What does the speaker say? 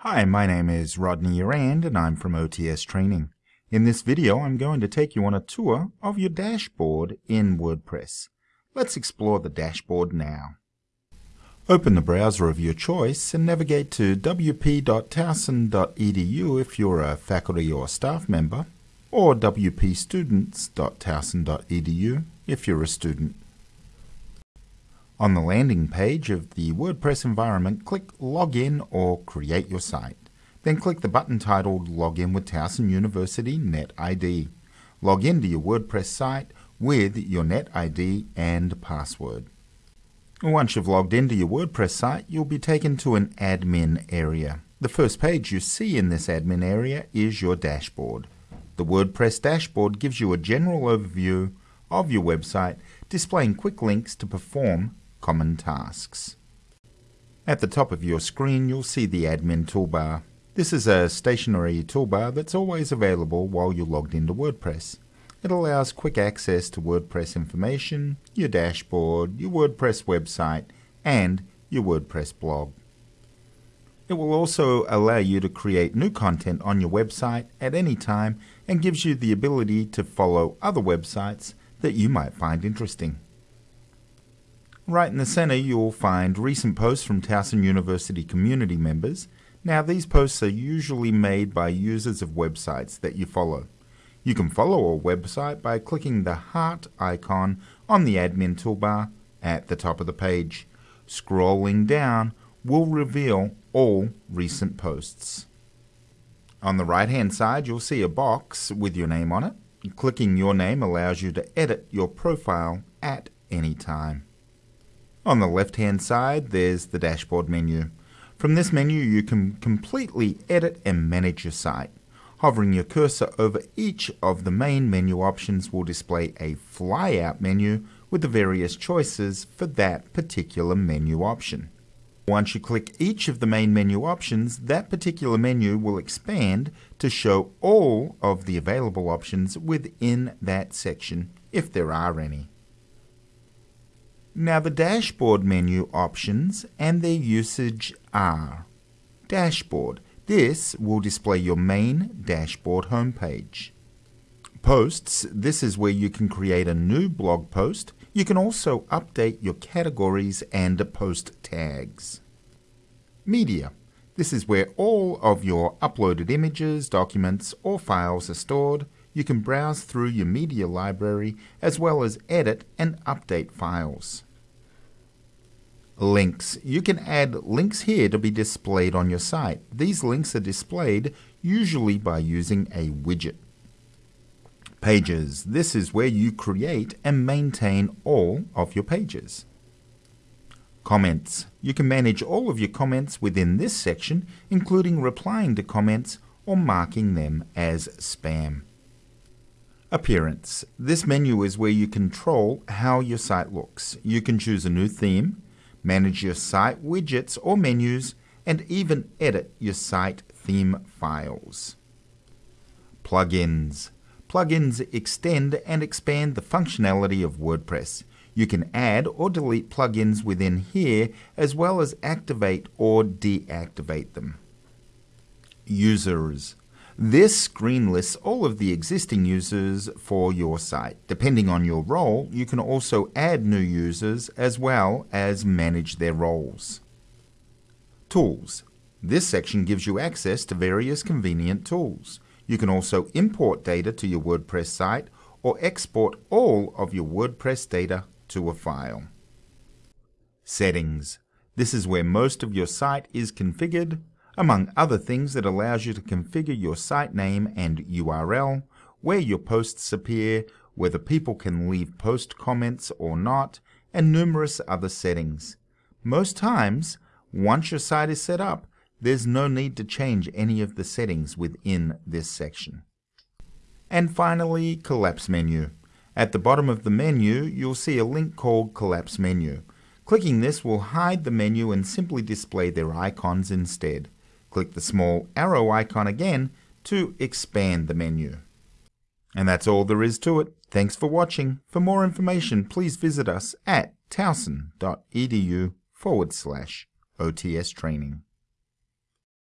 Hi, my name is Rodney Rand and I'm from OTS Training. In this video I'm going to take you on a tour of your dashboard in WordPress. Let's explore the dashboard now. Open the browser of your choice and navigate to wp.towson.edu if you're a faculty or staff member, or wpstudents.towson.edu if you're a student. On the landing page of the WordPress environment, click Login or Create Your Site. Then click the button titled Login with Towson University NetID. Log into your WordPress site with your NetID and password. Once you've logged into your WordPress site, you'll be taken to an admin area. The first page you see in this admin area is your dashboard. The WordPress dashboard gives you a general overview of your website, displaying quick links to perform common tasks. At the top of your screen you'll see the admin toolbar. This is a stationary toolbar that's always available while you're logged into WordPress. It allows quick access to WordPress information, your dashboard, your WordPress website, and your WordPress blog. It will also allow you to create new content on your website at any time and gives you the ability to follow other websites that you might find interesting. Right in the center you'll find recent posts from Towson University community members. Now these posts are usually made by users of websites that you follow. You can follow a website by clicking the heart icon on the admin toolbar at the top of the page. Scrolling down will reveal all recent posts. On the right hand side you'll see a box with your name on it. Clicking your name allows you to edit your profile at any time. On the left hand side there's the dashboard menu. From this menu you can completely edit and manage your site. Hovering your cursor over each of the main menu options will display a flyout menu with the various choices for that particular menu option. Once you click each of the main menu options, that particular menu will expand to show all of the available options within that section, if there are any. Now the dashboard menu options and their usage are Dashboard. This will display your main dashboard homepage. Posts. This is where you can create a new blog post. You can also update your categories and post tags. Media. This is where all of your uploaded images, documents, or files are stored. You can browse through your media library as well as edit and update files links. You can add links here to be displayed on your site. These links are displayed usually by using a widget. Pages. This is where you create and maintain all of your pages. Comments. You can manage all of your comments within this section, including replying to comments or marking them as spam. Appearance. This menu is where you control how your site looks. You can choose a new theme, manage your site widgets or menus, and even edit your site theme files. Plugins. Plugins extend and expand the functionality of WordPress. You can add or delete plugins within here as well as activate or deactivate them. Users. This screen lists all of the existing users for your site. Depending on your role, you can also add new users as well as manage their roles. Tools. This section gives you access to various convenient tools. You can also import data to your WordPress site or export all of your WordPress data to a file. Settings. This is where most of your site is configured among other things, it allows you to configure your site name and URL, where your posts appear, whether people can leave post comments or not, and numerous other settings. Most times, once your site is set up, there's no need to change any of the settings within this section. And finally, Collapse Menu. At the bottom of the menu, you'll see a link called Collapse Menu. Clicking this will hide the menu and simply display their icons instead. Click the small arrow icon again to expand the menu. And that's all there is to it. Thanks for watching. For more information, please visit us at towson.edu forward slash OTS training.